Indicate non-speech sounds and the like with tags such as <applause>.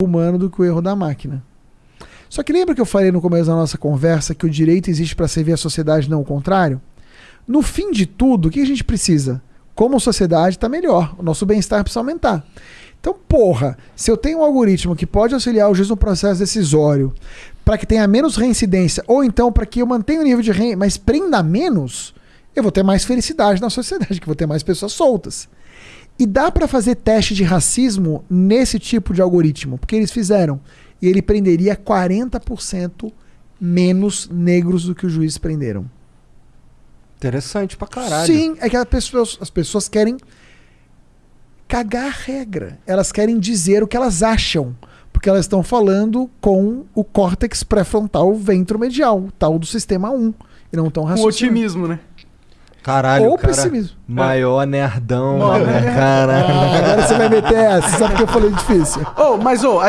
humano do que o erro da máquina. Só que lembra que eu falei no começo da nossa conversa que o direito existe para servir a sociedade, não o contrário? No fim de tudo, o que a gente precisa? Como sociedade está melhor, o nosso bem-estar precisa aumentar. Então, porra, se eu tenho um algoritmo que pode auxiliar o juiz no processo decisório para que tenha menos reincidência, ou então para que eu mantenha o nível de rei, mas prenda menos, eu vou ter mais felicidade na sociedade, <laughs> que vou ter mais pessoas soltas. E dá para fazer teste de racismo nesse tipo de algoritmo, porque eles fizeram. E ele prenderia 40% menos negros do que os juízes prenderam. Interessante pra caralho. Sim, é que as pessoas, as pessoas querem cagar a regra. Elas querem dizer o que elas acham. Porque elas estão falando com o córtex pré-frontal ventromedial, tal do sistema 1. E não estão Com raciocinando. otimismo, né? Caralho, Ou cara, pessimismo. Maior nerdão, Maior né? Caralho. Ah, agora você vai meter essa, sabe que eu falei difícil. Ô, mas ô, a